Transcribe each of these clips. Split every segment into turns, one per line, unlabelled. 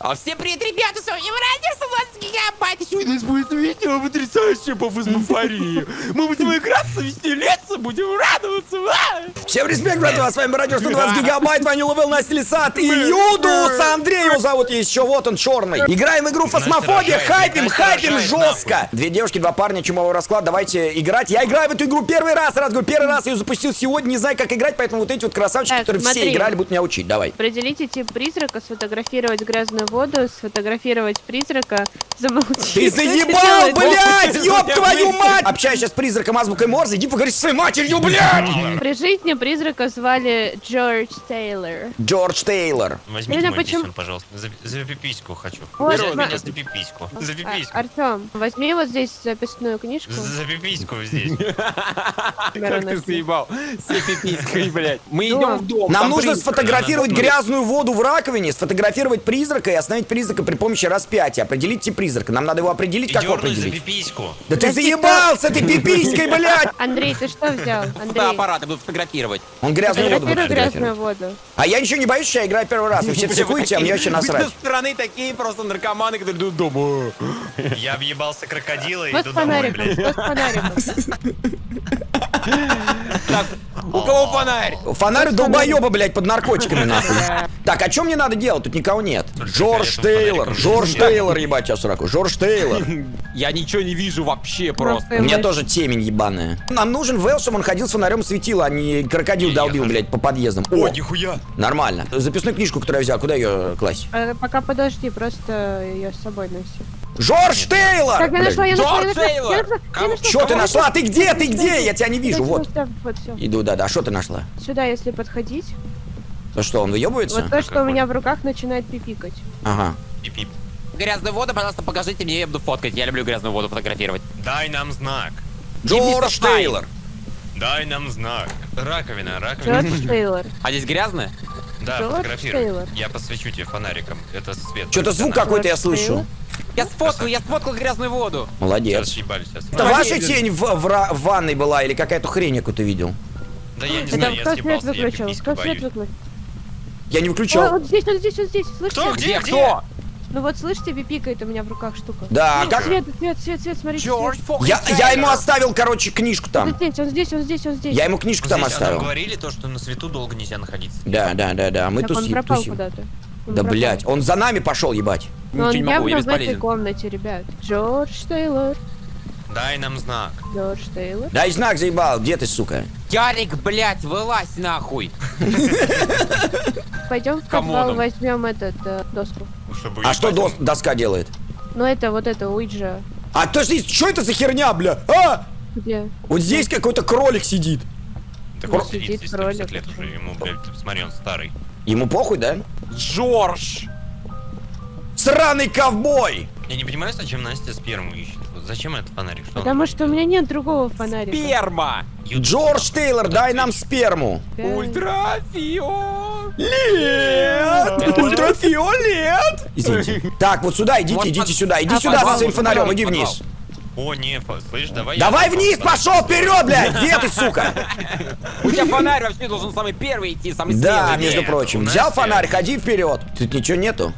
А всем привет, ребята, с вами Радио 120 гигабайт.
Сегодня у нас будет видео потрясающее по фазмофории. Мы будем играться, веселиться, будем радоваться. а!
Всем респект, братва, с вами Радио 120 гигабайт, Ваня Ловел, Настя Лисат и Юдус, Андрей его зовут, есть еще, вот он, черный. Играем в игру Фасмофобия,
рожает,
хайпим, хайпим жестко. Две девушки, два парня, чумовой расклад, давайте играть. Я играю в эту игру первый раз, раз говорю, первый раз я ее запустил сегодня, не знаю, как играть, поэтому вот эти вот красавчики,
Так,
которые все играли, будут меня учить, давай.
Определите тип призрака, сфотографировать грязную воду, сфотографировать призрака, замолчи.
Ты заебал, блядь, ёб твою мать! Общаюсь сейчас с призраком азбукой Морзе, иди поговори со своей матерью, блядь!
При жизни призрака звали Джордж Тейлор.
Джордж Тейлор.
Возьмите
Лена,
мой
почему-
писюн, пожалуйста. За, за пипиську хочу.
Вот, сма-
меня за пипиську. За пипиську.
А, Артем, возьми вот здесь записную книжку.
За пипиську здесь.
Беру
Как ты съебал? С пиписькой, блядь. Мы идем в дом.
Нам нужно сфотографировать
Надо
грязную воду в раковине, сфотографировать призрака и остановить призрака при помощи распятия. Определить тип призрака. Нам надо его определить,
И
как его
дернуть за
определить.
пипиську.
Да ты
Подожди,
заебал с этой пиписькой, блядь!
Андрей, ты что взял? Андрей,
Фотоаппарат, я буду фотографировать.
Он грязную воду будет
грязную воду.
А я ничего не боюсь, что я играю первый раз. Вы все психуете, а мне вообще
Вы
насрать.
со стороны такие просто наркоманы, которые идут дома.
Я объебался крокодила и иду домой, блядь.
вот с фонариком.
Так, у кого фонарь?
Фонарь долбоеба, блядь, под наркотиками, нахуй. Так, а что мне надо делать? Тут никого нет. Джордж Тейлор. Джордж Тейлор, ебать, я сраку. Джордж Тейлор.
Я ничего не вижу вообще просто.
У меня тоже темень ебаная. Нам нужен Вэл, чтобы он ходил с фонарем светил, а не крокодил долбил,
я
блядь, по подъездам.
О, нихуя.
нормально. Записную книжку, которую я взял, куда ее класть?
Э, Пока подожди, просто ее с собой носи.
Джордж Тейлор!
Так, я нашла, я нашла, я
Тейлор!
Что ты нашла? Ты где? Ты где? Я тебя не вижу, вот. Иду, да-да. Что ты нашла?
Сюда, если подходить,
То что, он выебывается?
вот то, что у меня в руках начинает пипикать.
Ага.
Пип-пип.
Грязную воду, пожалуйста, покажите мне, я буду фоткать. Я люблю грязную воду фотографировать.
Дай нам знак.
Джордж. Тейлор.
Дай нам знак. Раковина, раковина.
Джордж Тейлор.
А здесь грязная?
Да,
Джордж
фотографируй.
Тейлор.
Я посвечу тебе фонариком. Это свет.
Что-то звук какой-то я слышу.
Я сфоткал, я сфоткал грязную воду.
Сейчас
Молодец.
ебали сейчас.
Это ваша тень в, в в ванной была или какая-то хрень какую-то видел?
Да я не
Это
знаю, я съебался, я пипиську боюсь.
выключил?
Я не
О,
выключал.
вот здесь, вот здесь, вот здесь, слышите?
Кто? Где?
Кто?
Ну вот слышите, пипикает у меня в руках штука.
Да, как...
Свет, свет, свет, свет, смотрите.
Джордж
Я, я ему оставил, короче, книжку
Он
там.
здесь, он здесь, он здесь, он здесь.
Я ему книжку там
Здесь, а нам
оставил.
говорили то, что на свету долго нельзя находиться.
Да, да, да, да. Мы
Так он
туси-
пропал
тусим.
куда-то. Он
Да, блядь, он за нами пошел, ебать.
Но он
Ничего не могу, я
явно в этой комнате, ребят. Джордж Тейлор.
Дай нам знак.
Джордж Тейлор.
Дай знак, заебал. Где ты, сука?
Ярик, блядь, вылазь нахуй.
Пойдем в подвал,
он?
возьмем этот э, доску.
Чтобы
А что доска делает?
Ну это вот это Уиджа.
А то что это за херня, бля? А!
Где?
Вот здесь какой-то кролик сидит.
Так он сидит
сидит
здесь 150
кролик.
лет уже, ему, блядь, смотри, он старый.
Ему похуй, да?
Джордж!
Сраный ковбой!
Я не понимаю, зачем Настя сперму ищет. Зачем этот фонарик? Что он
Потому что у меня нет другого фонарика.
Перма!
Ютуб.
Джордж Тейлор, дай нам сперму.
Да.
Ультрафио!
Нет! Ультрафиолет! Извините. Так, вот сюда идите,
Вот
идите
под-
сюда, иди
а,
сюда со
подвал,
своим фонарем,
подвал,
иди
подвал.
вниз.
О, не, слышь, давай
Давай вниз пошел, вперед, блядь! Где ты, сука?
У тебя фонарь вообще должен самый первый идти, самый
Да, между прочим. Взял фонарь, ходи вперед. Тут ничего нету.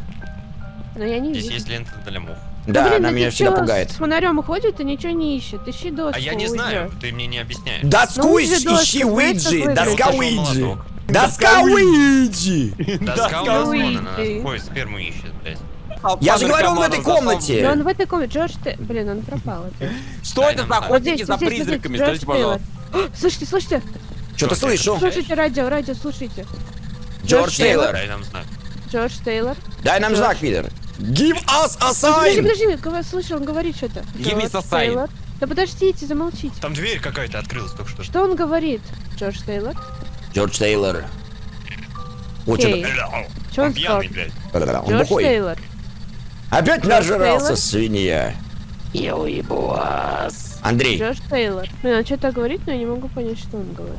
Но я не
Здесь
вижу.
есть лента для мух.
Да,
блин,
она
ну
меня
ты
всегда пугает.
С фонарем ходит и ничего не ищет. Ищи доску.
А я не знаю, ты мне не объясняешь.
Доску
Ну,
ищи,
доска,
ищи Уиджи, доска? Уиджи. Доска Уиджи!
Доска
Уиджи.
Ой, сперму ищет, блядь.
Я же говорю, он в этой комнате.
он в этой комнате. Джордж Те- Блин, он пропал.
Что это за охотники за призраками? Скажите, пожалуйста.
Слышите?
Что-то
Что,
слышу.
Слушайте радио, радио, слушайте.
Джордж Тейлор.
Дай нам знак.
Джордж Тейлор.
Дай нам знак, Питер. Give us a
Подожди,
sign!
подожди, говор- слышу, он говорит что-то.
Give me a sign.
Да подождите, замолчите.
Там дверь какая-то открылась только что.
Что он говорит, Джордж Тейлор?
Джордж Тейлор. Вот
Окей.
что-то.
Чё он сказал?
блядь.
Он
Джордж
бухой.
Тейлор.
Опять
Джордж
нажрался,
Тейлор?
свинья.
Я уебу вас.
Андрей,
Джордж Тейлор. Блин, он что-то говорит, но я не могу понять, что он говорит.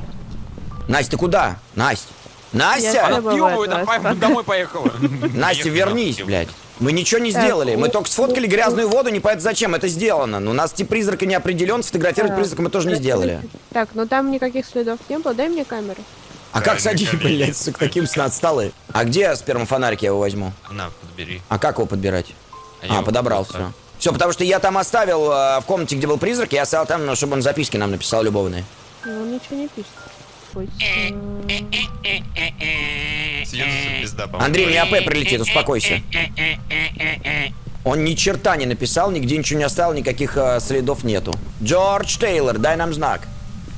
Настя, ты куда? Настя!
Я
Настя!
давай
Васька.
домой поехала.
Настя, вернись, блядь. Мы ничего не
Так,
сделали. Мы
ну,
только сфоткали
ну,
грязную воду, не понятно зачем. Это сделано. Но у нас тип призрака не определен, сфотографировать призрака мы тоже не сделали.
Так, ну там никаких следов не было. Дай мне камеру.
А как садить, блядь, с таким сын отсталый? А где спермофонарик я его возьму?
На, подбери.
А как его подбирать? А,
его
подобрал все. Все, потому что я там оставил э, в комнате, где был призрак, я оставил там, ну, чтобы он записки нам написал любовные.
Ну, он ничего не пишет.
Пизда, по-моему.
Андрей, не АП прилетит, успокойся. Он ни черта не написал, нигде ничего не оставил, никаких э, следов нету. Джордж Тейлор, дай нам знак.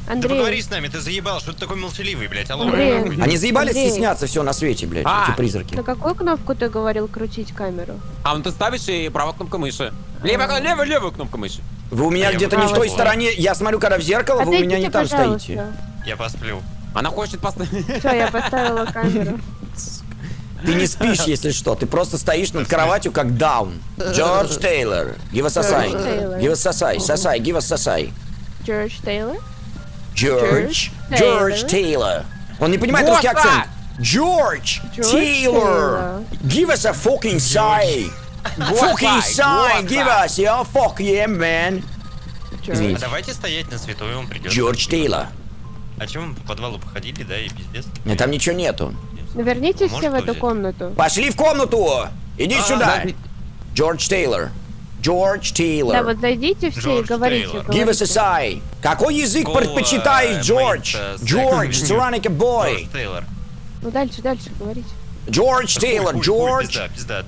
Ты поговори
Андрей,
с нами, ты заебал, что ты такой молчаливый, блядь, алло.
Андрей.
Они заебали
Андрей.
стесняться все на свете, блядь,
А.
эти призраки.
на какую кнопку ты говорил крутить камеру?
А, ну ты ставишь и правая кнопка мыши. Левая, левая, левая кнопка мыши.
Вы у меня
А
где-то не в той стороне. Я смотрю, когда в зеркало, вы у меня не
Отойдите,
там
пожалуйста.
стоите.
Я посплю.
Она хочет поставить...
Все, я поставила камеру.
Ты не спишь, если что. Ты просто стоишь над кроватью, как даун. Джордж Тейлор. Give us a sign. Give us сосай. Сосай. Give us сосай.
Джордж Тейлор?
Джордж.
Джордж
Тейлор. Он не понимает русский акцент. Джордж Тейлор. Give us a fucking sign. Fucking sign. Give us your fuck yeah, man.
А давайте стоять на свету, и он придет.
Джордж Тейлор.
А чем мы по подвалу походили, да, и пиздец?
Нет, там ничего нету.
Ну, вернитесь
Может
все в эту
взять?
комнату.
Пошли в комнату. Иди
А,
сюда.
да.
Джордж Тейлор. Джордж Тейлор.
Да, вот зайдите все и
Джордж
говорите.
Тейлор.
Give us a sign. Какой язык
Go,
предпочитаешь, Джордж? Джордж,
second.
Цураника бой.
Джордж Тейлор.
Ну, дальше, дальше говорите.
Джордж Тейлор, Джордж.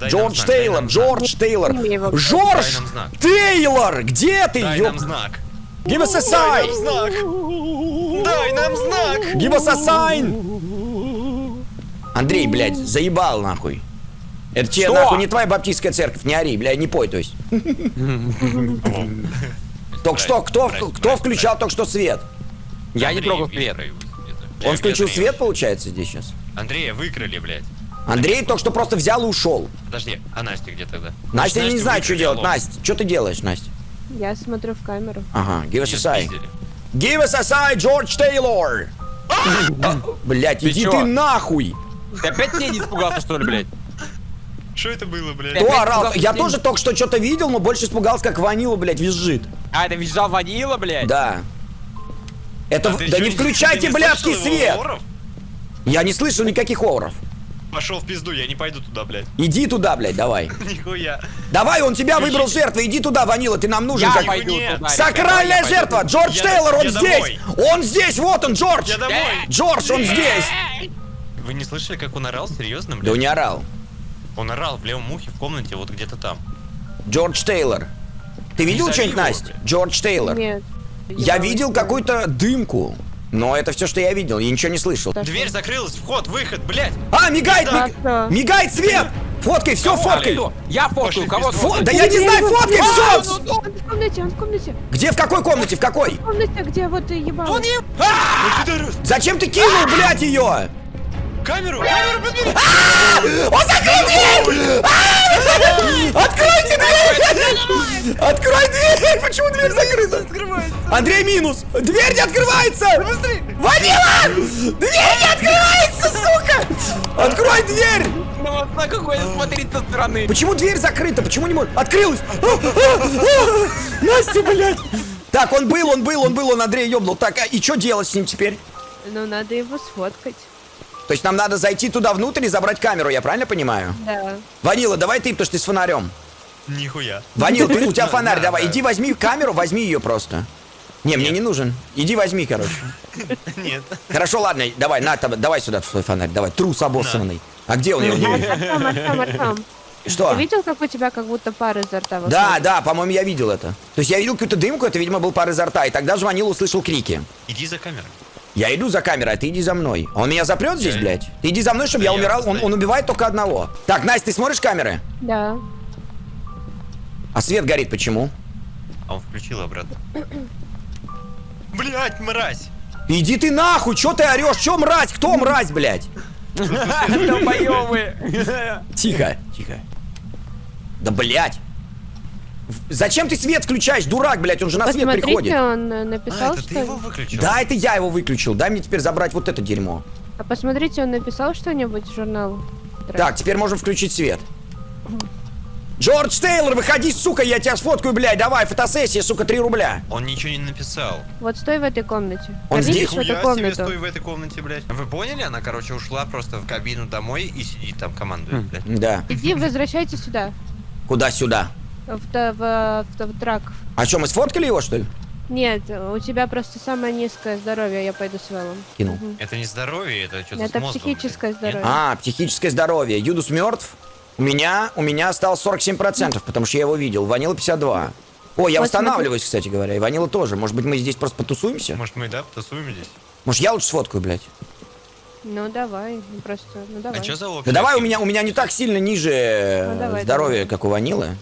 Джордж Тейлор. Джордж Тейлор. Джордж. Тейлор, где ты,
Дай
ёп?
нам знак.
Give us a
Дай
sign.
Дай нам знак.
Give us a sign. Андрей, блядь, заебал нахуй. Это тебе, нахуй, не твоя баптистская церковь, не ори, блядь, не пой, то есть. Только что, кто, кто включал только что свет?
Я не трогал свет.
Он включил свет, получается, здесь сейчас?
Андрея выкрали, блядь.
Андрей только что просто взял и ушел.
Подожди, а Настя где тогда?
Настя, я не знаю, что делать. Настя, что ты делаешь, Настя?
Я смотрю в камеру.
Ага, give us a sign. Give us a sign, Джордж Тейлор! Блять,
Ты
иди
чё?
ты нахуй!
Ты опять тени испугался, что ли, блядь?
Что это было, блядь?
Кто орал? Я тоже только что что-то видел, но больше испугался, как ванила, блядь, визжит.
А, это визжал ванила, блядь?
Да. Это...
А
в- Да не включайте
не
блядский свет!
оров?
Я не слышал никаких оров.
Пошел в пизду, я не пойду туда, блядь.
Иди туда, блядь, давай.
Нихуя.
Давай, он тебя выбрал жертвой, иди туда, ванила, ты нам нужен
Я
как...
пойду туда.
Сакральная
я
жертва!
пойду.
Джордж
Я-
Тейлор, он
я
здесь!
домой.
Он здесь, вот он, Джордж!
Я домой.
Джордж, он здесь!
Вы не слышали, как он орал? Серьезно,
Да
блядь?
он не орал.
Он орал в левом ухе в комнате, вот где-то там.
Джордж Тейлор. Ты видел что-нибудь, Настя?
блядь.
Джордж Тейлор.
Нет.
Я видел какую-то дымку. Но это все, что я видел, я ничего не слышал.
Дверь закрылась, вход, выход, блядь.
А, мигает,
Да,
миг-
да.
мигает свет! Фоткай, все, фоткай!
Кто? Я
Пошли
фоткаю, кого.
Фо-? Да я не знаю, фоткай, все!
ну,
Он в комнате, он в комнате.
Где, в какой комнате, в какой?
В комнате, где вот ебало.
Зачем ты кинул, блядь, ее?
Камеру, камеру подбери.
Он закрыл дверь! А! Откройте дверь! Открой дверь! Почему дверь закрыта? Андрей минус! Дверь не открывается! Ванила! Дверь не открывается, сука! Открой дверь!
На какой смотреть со стороны.
Почему дверь закрыта? Почему не может? Открылась! А, а, а! Настя, блядь! Так, он был, он был, он был, он Андрей ёбнул. Так, а и что делать с ним теперь?
Ну, надо его сфоткать.
То есть нам надо зайти туда внутрь и забрать камеру, я правильно понимаю?
Да.
Ванила, давай ты, потому что ты с фонарем.
Нихуя.
Ванил, ты, у тебя фонарь,
Да,
давай.
да.
Иди возьми камеру, возьми ее просто. Не, мне не нужен. Иди возьми, короче.
Нет.
Хорошо, ладно, давай, на, давай сюда свой фонарь, давай, трус обоссанный. А где он? Я не вижу. Что?
Ты видел, как у тебя как будто пар изо рта выходит?
Да, да, по-моему, я видел это. То есть я видел какую-то дымку, это, видимо, был пар изо рта, и тогда же Ванил услышал крики.
Иди за камерой.
Я иду за камерой, а ты иди за мной. Он меня запрет здесь, блядь? Ты иди за мной, чтобы
Да
я умирал. Он, он убивает только одного. Так, Настя, ты смотришь камеры?
Да.
А свет горит почему?
А он включил обратно. Блять, мразь!
Иди ты нахуй, чё ты орешь? Чё мразь? Кто мразь, блядь?
Долбоёбы.
Тихо, тихо. Да, блядь. Зачем ты свет включаешь, дурак, блядь? Он же на свет
Посмотрите,
приходит.
он э,
А,
написал,
это
что...
ты его выключил?
Да, это я его выключил. Дай мне теперь забрать вот это дерьмо.
А посмотрите, он написал что-нибудь в журнал?
Так, теперь можем включить свет. Джордж Тейлор, выходи, сука, я тебя сфоткаю, блядь, давай, фотосессия, сука, 3 рубля.
Он ничего не написал.
Вот стой в этой комнате.
Он
Вернитесь
здесь?
в эту
Хуя себе стой в этой комнате, блядь. Вы поняли? Она, короче, ушла просто в кабину домой и сидит там, командует, блядь.
Да.
Иди, возвращайся сюда.
Куда-сюда?
В, в, в, в трак.
А что, мы сфоткали его, что ли?
Нет, у тебя просто самое низкое здоровье, я пойду с Вэллом.
Кинул.
Это не здоровье, это что-то
Это
с мозгом,
психическое
блядь.
Здоровье.
А, психическое здоровье. Юдус мертв. У меня, у меня осталось 47%, потому что я его видел. Ванила 52. О, я
Вот
восстанавливаюсь, кстати говоря. И Ванила тоже. Может быть, мы здесь просто потусуемся?
Может, мы, да, потусуем здесь?
Может, я лучше сфоткаю, блядь?
Ну давай, ну просто, ну давай.
А что за?
Да давай, у меня, у меня не так сильно ниже
Ну, давай,
здоровье,
давай.
как у Ванилы.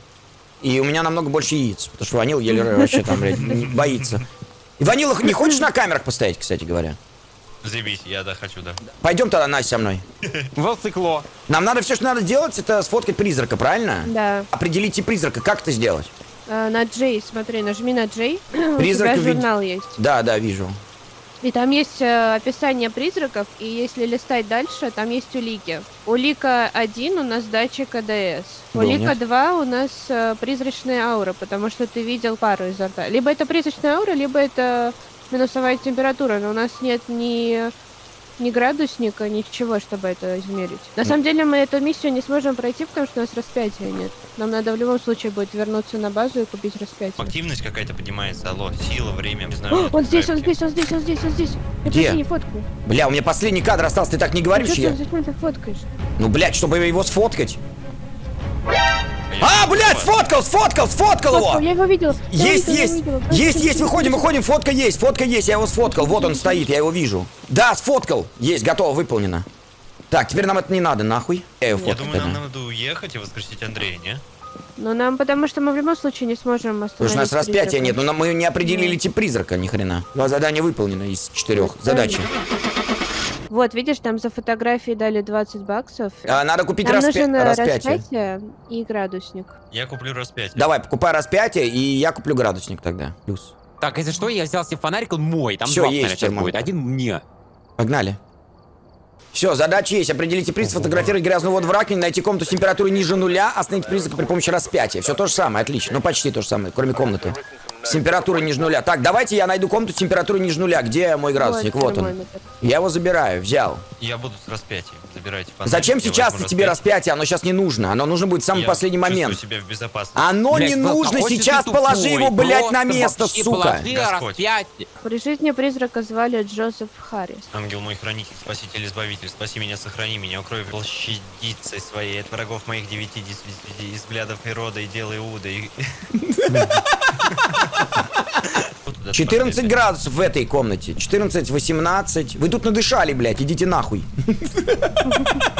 И у меня намного больше яиц, потому что Ванила еле вообще там, блядь, боится. И Ванила, не хочешь на камерах постоять, кстати говоря?
Заебись, я, да, хочу, да.
Пойдем тогда, Настя, со мной.
Волцикло.
Нам надо все, что надо делать, это сфоткать призрака, правильно?
Да.
Определите призрака, как это сделать?
А, на Джей, смотри, нажми на Джей.
Призрак
У тебя журнал есть.
Да, да, вижу.
И там есть э, описание призраков, и если листать дальше, там есть улики. Улика 1 у нас датчик АДС. Улика
нет?
2 у нас э, призрачная аура, потому что ты видел пару изо рта. Либо это призрачная аура, либо это минусовая температура, но у нас нет ни, ни градусника, ничего, чтобы это измерить. На самом деле мы эту миссию не сможем пройти, потому что у нас распятия нет. Нам надо в любом случае будет вернуться на базу и купить распятие.
Активность какая-то поднимается, алло, сила, время, не знаю.
О, он здесь, он здесь, он здесь, он здесь, он здесь. Я
Где?
не фоткаю.
Бля, у меня последний кадр остался, ты так не говоришь,
Зачем
я...
ты- зачем ты фоткаешь?
Ну, блядь, чтобы его сфоткать. А, блядь, сфоткал, сфоткал, сфоткал
Фоткал,
его!
я его видел. я
Есть, есть, есть, есть, выходим, выходим, фотка есть, фотка есть, я его сфоткал, вот он стоит, я его вижу. Да, сфоткал, есть, готово, выполнено. Так, теперь нам это не надо, нахуй. Я его
Я думаю, нам надо уехать и воскресить Андрея, не?
Ну, нам, потому что мы в любом случае не сможем остановить
Потому что у нас распятия
призрака.
нет, но нам- мы не определили тип призрака, ни хрена. Два задания выполнено из четырех задачи.
Вот, видишь, там за фотографии дали 20 баксов.
А, надо купить
Нам
распя-
нужен
распятие.
распятие и градусник.
Я куплю распятие.
Давай, покупай распятие, и я куплю градусник тогда. Плюс.
Так, если что, я взял себе фонарик, он мой. Там два
есть
фонарика будет. Один мне.
Погнали. Все, задача есть. Определите приз, сфотографировать грязную воду в раковине, найти комнату с температурой ниже нуля, остановить призрака при помощи распятия. Все то же самое, отлично. Ну, почти то же самое, кроме комнаты. С температурой ниже нуля. Так, давайте я найду комнату с температурой ниже нуля. Где мой градусник? Вот он.
термометр.
Я его забираю, взял.
Я буду с распятием. Забирайте фонарик.
Зачем
я
сейчас
возьму
тебе
распятие.
распятие? Оно сейчас не нужно. Оно нужно будет в самый
Я
последний момент.
себя в безопасности.
Оно
Блядь,
не
Вэл,
нужно.
же
Сейчас положи его, блядь, на место, сука.
При жизни призрака звали Джозеф Харрис.
Ангел мой хранитель, спаситель, избавитель, спаси меня, сохрани меня, укрой площадицей своей от врагов моих девяти дис- взглядов и рода и дела Иуда. и- Вот туда
14
смотри.
градусов в этой комнате. 14, 18. Вы тут надышали, блядь, идите нахуй.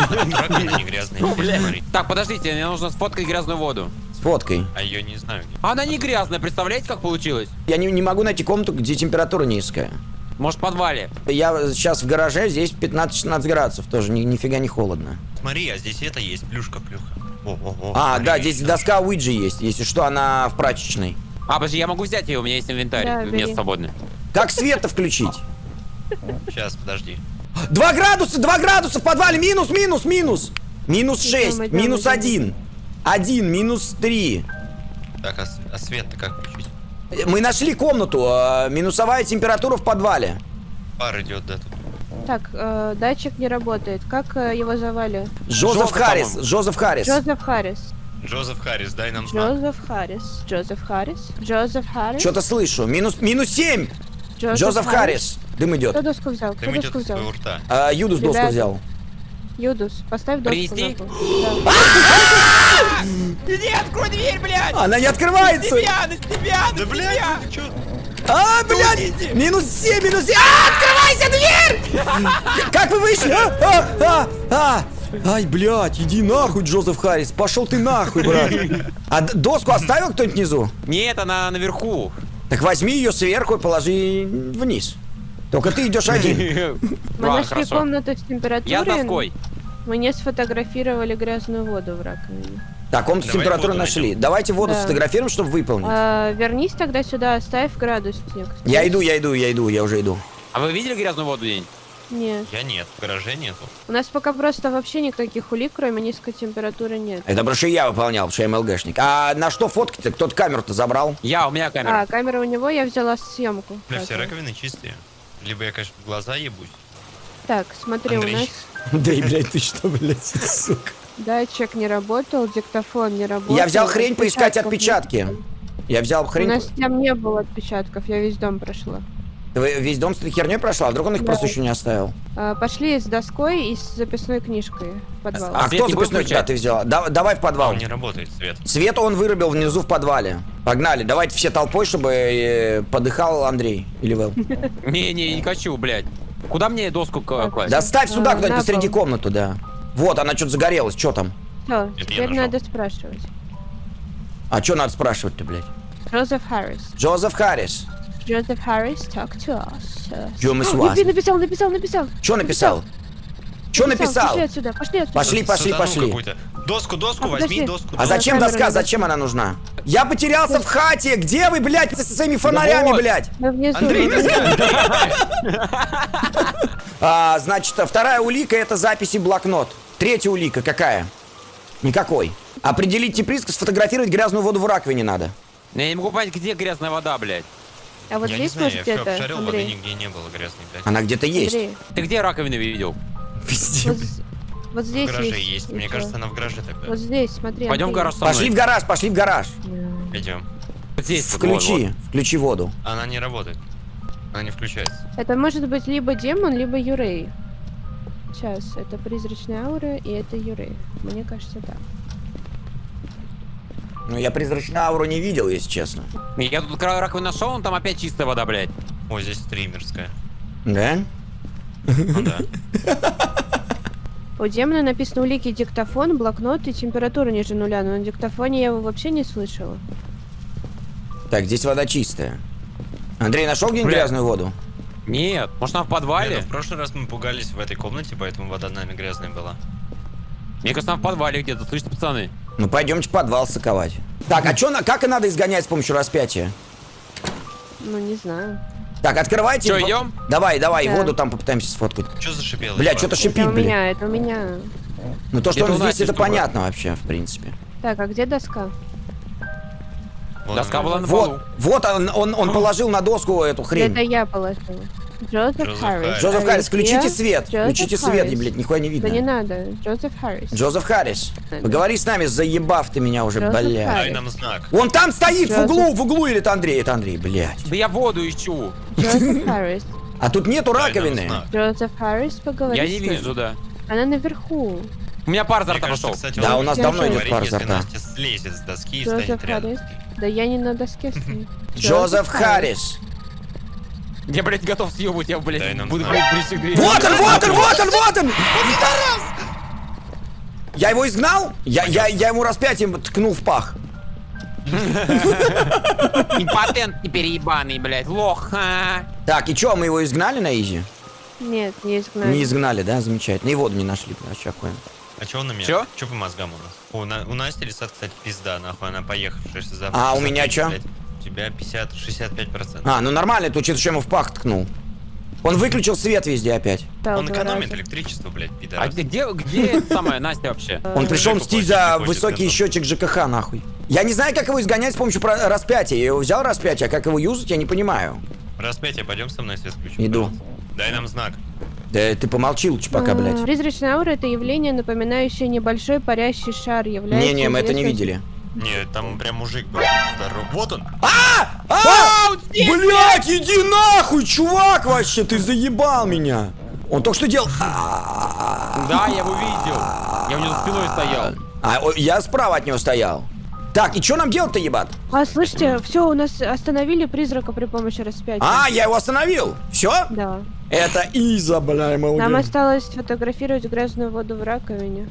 Раковина не грязная, смотри.
Так, подождите, мне нужно сфоткать грязную воду.
С фоткой.
А ее не знаю.
Она не грязная, представляете, как получилось?
Я не, не могу найти комнату, где температура низкая.
Может, в подвале?
Я сейчас в гараже, здесь 15-16 градусов, тоже ни, нифига не холодно.
Смотри, а здесь это есть, плюшка, плюха. О, о, о,
А, да, здесь доска Уиджи есть, если что, она в прачечной.
А, подожди, я могу взять ее, у меня есть инвентарь,
Да,
место свободное.
Как света включить?
Сейчас, подожди.
2 градуса, 2 градуса в подвале, минус, минус, минус. Минус
Идем,
6,
идем,
минус. 1. 1, минус 3.
Так, а, а свет-то как включить?
Мы нашли комнату, э, минусовая температура в подвале.
Пар идет, да, тут.
Так, э, датчик не работает. Как э, его звали?
Джозеф
Джозеф,
Харрис. Джозеф Харрис.
Джозеф Харрис.
Джозеф Харрис, дай нам знак.
Джозеф Харрис. Джозеф Харрис. Джозеф Харрис.
Что-то слышу. Минус, минус 7. Джозеф Харрис. Дым идет.
Кто доску взял? Кто
Дым идет
доску
из
взял?
твоего рта.
А, Юдус доску
Ребята.
взял.
Юдус, поставь доску
Принести?
Да.
Иди, открой дверь, блядь!
Она не
На
открывается.
тебя, на тебя, на
Да, блядь,
тебя!
ты чё?
А, блядь! Минус 7, минус 7. А, открывайся дверь! Как вы вышли? А, а, а, а. Ай, блядь, иди нахуй, Джозеф Харрис. Пошел ты нахуй, брат. А доску оставил кто-нибудь внизу?
Нет, она наверху.
Так возьми ее сверху и положи вниз. Только ты идешь один.
Мы
Ладно,
нашли
хорошо.
комнату с температурой.
Я с доской.
Мы не сфотографировали грязную воду в раковине.
Так, комнату с
Давай
температурой
воду
нашли.
найдем.
Давайте воду
Да.
сфотографируем, чтобы выполнить.
А, вернись тогда сюда, оставь градусник.
Я иду, я иду, я иду, я уже иду.
А вы видели грязную воду день?
Нет.
Я нет, в гараже нету.
У нас пока просто вообще никаких улик, кроме низкой температуры, нет.
Это потому что я выполнял, потому что я МЛГшник. А на что фотки-то? Кто-то камеру-то забрал?
Я, у меня камера.
А, камера у него, я взяла съемку.
Бля, все раковины чистые. Либо я, конечно, глаза ебусь.
Так, смотри,
Андрей.
у нас
Да и, блядь, ты что, блядь, сука.
датчик не работал, диктофон не работал.
Я взял хрень поискать отпечатки. Я взял
У
хрень...
нас там не было отпечатков, я весь дом прошла.
Весь дом с этой херней прошла? А вдруг он их
Да.
просто еще не оставил?
А, пошли с доской и с записной книжкой в подвал.
А
свет
кто записной куда ты взяла? Да- давай в
А
подвал.
он не работает, свет.
Свет он вырубил внизу в подвале. Погнали, давайте все толпой, чтобы э, подыхал Андрей или Вэл.
Не-не, не хочу, блядь. Куда мне доску класть?
Да ставь сюда
А,
куда-нибудь посреди
пол.
комнату, да. Вот, она что-то загорелась, что там?
Все, теперь надо спрашивать.
А что надо спрашивать-то, блядь?
Джозеф Харрис.
Джозеф Харрис.
Джозеф Харрис, talk to us.
Джо мы с
О,
вас.
напи- Написал, написал, написал.
Что написал? Что написал?
Пошли отсюда, пошли отсюда.
Пошли, пошли,
Сатану
пошли.
какую-то. Доску, доску,
А,
возьми
подожди.
доску.
А зачем
камеру
доска? Зачем она нужна? Я потерялся в хате! Где вы, блядь, со своими фонарями,
вот.
блядь?
Мы внизу.
Андрей,
внизу.
А, значит, вторая улика это записи блокнот. Третья улика какая? Никакой. Определить типриск, сфотографировать грязную воду в раковине надо.
Я не могу понять, где грязная вода, блядь.
А вот
Я не
здесь
знаю, я
может
все
это,
обшарил, воды нигде не было грязной, блядь.
Она где-то есть.
Андрей,
Ты где раковину видел?
Везде.
вот, вот
В
здесь
гараже
есть.
есть. Мне
еще.
кажется, она в гараже тогда.
Вот здесь, смотри.
Пойдем в
Андрей.
гараж со
Пошли в гараж, пошли в гараж.
Идем.
Вот здесь, вот, вот,
Включи,
вот.
включи воду.
Она не работает. Она не включается.
Это может быть либо демон, либо Юрей. Сейчас, это призрачная аура, и это Юрей. Мне кажется, так.
Ну, я призрачную ауру не видел, если честно.
Я тут кра- раковину нашел, он там опять чистая вода, блядь.
Ой, здесь стримерская.
Да?
Ну да.
У демона написано улики диктофон, блокнот и температура ниже нуля, но на диктофоне я его вообще не слышала.
Так, здесь вода чистая. Андрей, нашел где-нибудь грязную воду?
Нет, может она в подвале?
ну в прошлый раз мы пугались в этой комнате, поэтому вода нами грязная была.
Мне кажется, она в подвале где-то, слышите, пацаны?
Ну, пойдемте подвал соковать. Так, а чё, на- как и надо изгонять с помощью распятия?
Ну, не знаю.
Так, открывайте.
Чё,
по-
идём?
Давай, давай,
Да.
воду там попытаемся сфоткать.
Что зашипело?
Бля, что-то шипит,
это у меня, это у меня.
Ну, то, что
Это
он здесь, это
штука.
понятно вообще, в принципе.
Так, а где доска?
Вот
Доска
она.
была на полу.
Вот, вот он, он, он положил на доску эту хрень.
Это я положила. Джозеф Харрис.
Джозеф
Are
Харрис, включите свет.
Джозеф
Включите свет,
Харрис.
блядь, нихуя не
Да не
видно.
надо. Джозеф Харрис.
Джозеф Харрис, поговори с нами, заебав ты меня уже,
Джозеф
блядь.
Дай нам знак.
Он там стоит, в углу, в углу, или это Андрей? Это Андрей, блядь.
Да я воду ищу.
Джозеф Харрис.
А тут нету раковины.
Джозеф Харрис, поговори
Я не вижу, да.
Она наверху.
У меня пар
Мне
рта пошел.
Да, у нас
давно
идет пар
если
рта.
Слезет с доски и станет рядом.
Да я не на доске стою.
Джозеф Харрис.
Я, блядь, готов съебать, я, блядь,
Дай нам
буду, блядь, к двери.
Вот он, вот он, вот он, вот он! Я его изгнал? Я, я, я ему распятием ткнул в пах.
Импотент теперь ебаный, блядь, лох. а.
Так, и чё, мы его изгнали на изи?
Нет, не изгнали.
Не изгнали, да? Замечательно. И воду не нашли, вообще охуенно.
А чё он на меня?
Чё?
Чё по мозгам у нас? О, на- у Насти лица, кстати, пизда, нахуй, она поехавшая. завтра
А у меня чё?
блядь, тебя 50-65%.
А, ну нормально, это учитывая, что я ему в пах ткнул. Он выключил свет везде опять.
Да,
Он экономит
раза.
электричество, блядь,
А
пидорас.
где, где эта самая Настя вообще?
Он пришел мстить за высокий счетчик ЖКХ, нахуй. Я не знаю, как его изгонять с помощью распятия. Я его взял распятие, а как его юзать, я не понимаю.
Распятие, пойдем со мной свет включим.
Иду.
Дай нам знак.
Да ты помолчи лучше пока,
А,
блядь.
Призрачная аура это явление, напоминающее небольшой парящий шар.
Не-не, мы это не видели.
Не, там прям мужик был. Здоров. Вот он.
А! Блять, иди нахуй, чувак, вообще, ты заебал меня. Он только что делал... А,
Да, я его видел. Я у него за спиной стоял.
А, я справа от него стоял. Так, и что нам делать-то, ебат?
А, слышите, все, у нас остановили призрака при помощи распятия.
А, я его остановил. Все?
Да.
Это Иза, бля,
Нам
молодец.
осталось сфотографировать грязную воду в раковине.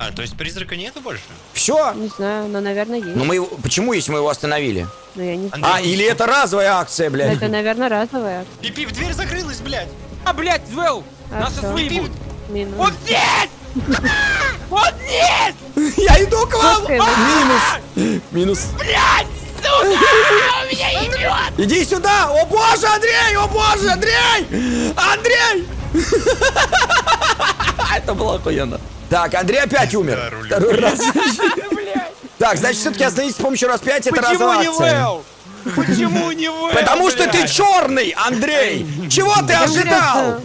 А, то есть призрака нету больше?
Все?
Не знаю, но, наверное, есть.
Ну мы его... Почему, если мы его остановили?
Но я не знаю.
А, или это разовая акция, блядь?
Это, наверное, разовая.
Пип-пип, дверь закрылась, блядь.
А, блядь, Звел!
А,
Нас сейчас выебут!
Минус.
Он здесь! Он здесь!
Я иду к вам! Минус. Минус. Блядь, сука! Иди сюда! О боже, Андрей! О боже, Андрей! Андрей! Это было охуенно. Так, Андрей опять умер. Раз. Так, значит, все-таки остановитесь с помощью. Это
Почему
разовая
не
акция.
Вэл? Почему не Вэл?
Потому что ты черный, Андрей! Чего ты ожидал?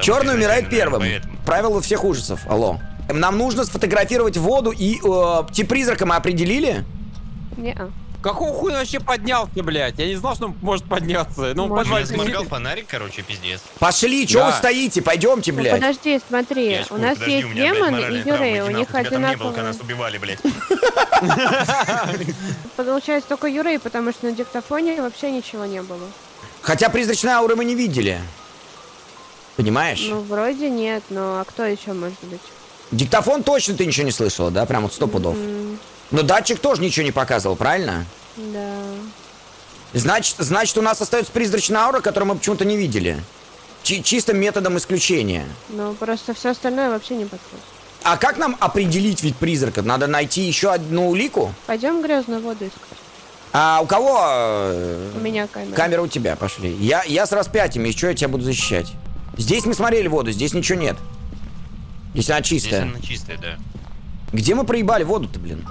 Черный умирает первым. Правило всех ужасов. Алло. Нам нужно сфотографировать воду и э, тип призрака мы определили?
Не-а.
Какого хуя вообще поднялся, блядь? Я не знал, что он может подняться. Ну,
Может,
подвал
Я сморгал фонарик, короче, пиздец.
Пошли, чего
Да.
вы стоите? Пойдемте,
Ну,
блядь.
подожди, смотри,
Я
у нас
подожди,
есть
у меня, блядь,
демон и
моральные травмы,
Юрей, у них
нахуй, тебя там не было, когда
одинаковые.
нас убивали, блядь.
Получается только Юрей, потому что на диктофоне вообще ничего не было.
Хотя призрачной ауры мы не видели. Понимаешь?
Ну, вроде нет, но а кто еще может быть?
Диктофон точно ты ничего не слышала, да? Прям вот сто пудов.
М,
Но датчик тоже ничего не показывал, правильно?
Да.
Значит, значит, у нас остается призрачная аура, которую мы почему-то не видели. Чи- чистым методом исключения.
Ну, просто все остальное вообще не подходит.
А как нам определить вид призрака? Надо найти еще одну улику?
Пойдем грязную воду искать.
А у кого э,
У меня камера.
камера у тебя? Пошли. Я, я с распятием, из чего я тебя буду защищать? Здесь мы смотрели воду, здесь ничего нет. Здесь она
Здесь
чистая.
она чистая, да.
Где мы проебали воду-то, блин?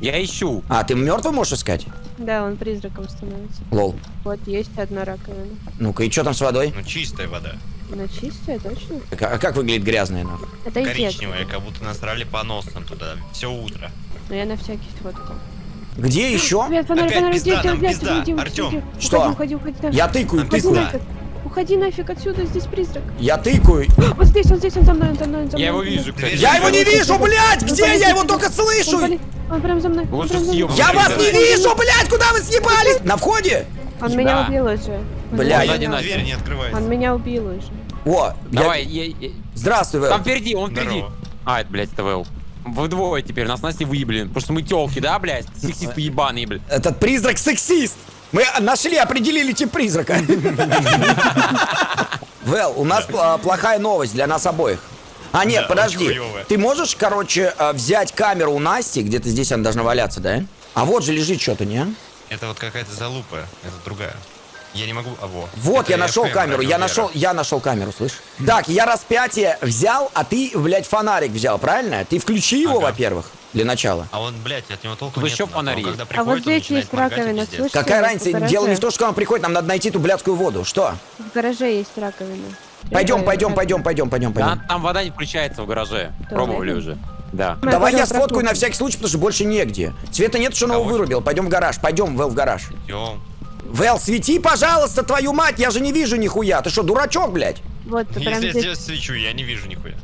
Я ищу.
А, ты мертвый можешь искать?
Да, он призраком становится.
Лол.
Вот есть одна раковина.
Ну-ка, и что там с водой?
Ну, чистая вода.
Она чистая, точно?
Так, А как выглядит грязная, нахуй?
Это
Коричневая, как будто насрали по носам туда. Все утро.
Но я на всякий сфоткал.
Где еще?
Привет, фонарь,
Опять
фонарь,
пизда,
где,
нам
где,
пизда.
где, где?
что?
Уходи, уходи, уходи.
Я тыкаю,
Уходи
тыкаю.
нафиг. Уходи нафиг отсюда, здесь призрак.
Я тыкаю.
Вот здесь, он здесь, он за мной, он за мной, он за мной.
Я его вижу, кстати.
Я его не вижу, блядь! Где? Я его только слышу!
Он, прям за мной.
Вот
прям за мной.
Я вас не
Да.
вижу, блядь! Куда вы съебались? На входе?
Он меня убил уже. Он
Бля, я-
убил.
Настя.
Дверь не открывается.
Он меня убил уже.
О,
Давай, я- я-
Здравствуй, Вэл.
Там впереди, он впереди.
Здорово.
А, это, блядь, это Вэл. Вдвое теперь, нас Настя выебли. Потому что мы телки, да, блядь? Сексисты ебаные, блядь.
Этот призрак сексист. Мы нашли, определили тип призрака. Вэл, у нас плохая новость для нас обоих. А, нет,
Да,
подожди. Ты можешь, короче, э, взять камеру у Насти, где-то здесь она должна валяться, да? А вот же лежит что-то, не?
Это вот какая-то залупа. Это другая. Я не могу... А, во.
Вот,
Это
я нашел камеру, я нашел, я нашел камеру, слышь? Так, я распятие взял, а ты, блядь, фонарик взял, правильно? Ты включи его,
Ага.
во-первых, для начала.
А он, блядь, от него толку
Тут
нет.
еще
нахуй. Он
есть.
А вот
приходит,
здесь есть раковина, слышите?
Какая разница? Дело не в том, что он приходит, нам надо найти ту блядскую воду. Что?
В гараже есть раковина.
Пойдем, пойдем, пойдем, пойдем, пойдем,
Да,
пойдем.
там вода не включается в гараже. Пробовали уже. Да.
Мы
Давай я сфоткаю на всякий случай, потому что больше негде. Света нет, что он его вырубил. Пойдем в гараж. Пойдем, Вэл, в гараж.
Идем.
Вэл, свети, пожалуйста, твою мать, я же не вижу нихуя. Ты что, дурачок, блядь?
Вот, прям
Если я
здесь.
здесь свечу, я не вижу нихуя.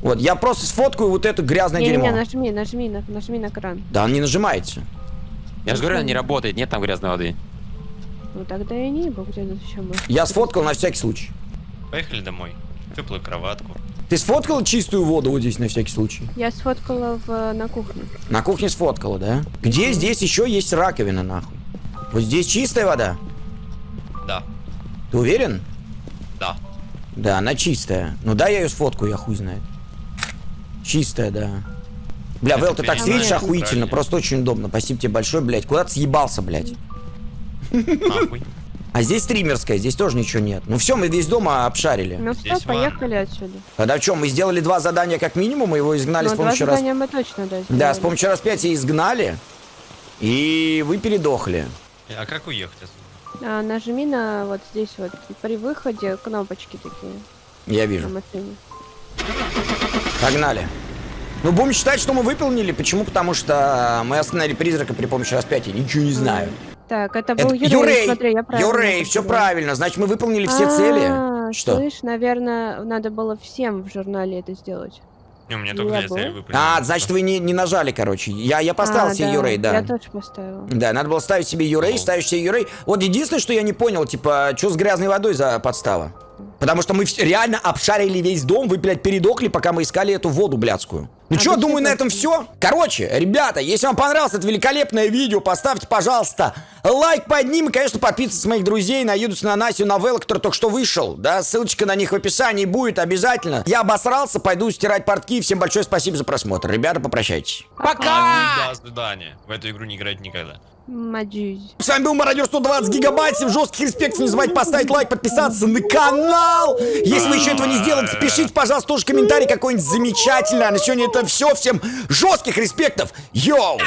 Вот, я просто сфоткаю вот это грязное
Не-не-не,
дерьмо.
нажми, нажми, на- нажми на кран.
Да, он не нажимается.
Я же говорю, она не работает, нет там грязной воды.
Ну тогда я не ебу, где тут еще может.
Я сфоткал на всякий случай.
Поехали домой. Теплую кроватку.
Ты сфоткал чистую воду вот здесь на всякий случай?
Я сфоткала в, на кухне.
На кухне сфоткала, да? Где здесь еще есть раковина, нахуй? Вот здесь чистая вода?
Да.
Ты уверен?
Да.
Да, она чистая. Ну да, я ее сфоткаю, я хуй знает. Чистая, да. Бля, Вэл, ты так светишь охуительно,
правильно.
просто очень удобно. Спасибо тебе большое, блядь. Куда ты съебался, блядь?
Нахуй.
А здесь стримерская, здесь тоже ничего нет. Ну все, мы весь дома обшарили.
Ну все,
Здесь
поехали отсюда.
Тогда в чем? Мы сделали два задания как минимум, мы его изгнали
Ну,
с
два
помощью рас...
задания мы точно, да,
Да,
сделали.
с помощью распятия изгнали. И вы передохли.
А как уехать отсюда?
А, нажми на вот здесь вот при выходе кнопочки такие
Я вижу. Погнали. Ну, будем считать, что мы выполнили. Почему? Потому что мы остановили призрака при помощи распятия. Ничего не знаю.
Так, это
Это
был Юрей,
Юрей,
смотри, я правильно
Юрей, все правильно. Значит, мы выполнили все цели.
А,
Что?
Слышь, наверное, надо было всем в журнале это сделать.
Не, у меня только две цели.
А, значит, вы не, не нажали, короче. Я, я поставил
А,
себе
да,
Юрей, да.
Я тоже поставила.
Да, надо было ставить себе Юрей,
О.
ставишь себе Юрей. Вот единственное, что я не понял, типа, что с грязной водой за подстава? Потому что мы реально обшарили весь дом, вы, блядь, передохли, пока мы искали эту воду блядскую. Ну
А
что, думаю, на этом все. Короче, ребята, если вам понравилось это великолепное видео, поставьте, пожалуйста, лайк под ним. И, конечно, подписывайтесь с моих друзей на Юдус, на Насю, на Вэлла, который только что вышел. Да, ссылочка на них в описании будет обязательно. Я обосрался, пойду стирать портки. Всем большое спасибо за просмотр. Ребята, попрощайтесь.
Пока!
До свидания. В эту игру не играть никогда.
Маджусь.
С вами был Мародер 120 гигабайт. Всем жестких респектов. Не забывайте поставить лайк, подписаться на канал. Если вы еще этого не сделали, пишите, пожалуйста, тоже комментарий какой-нибудь замечательный. А на сегодня это все. Всем жестких респектов. Йоу!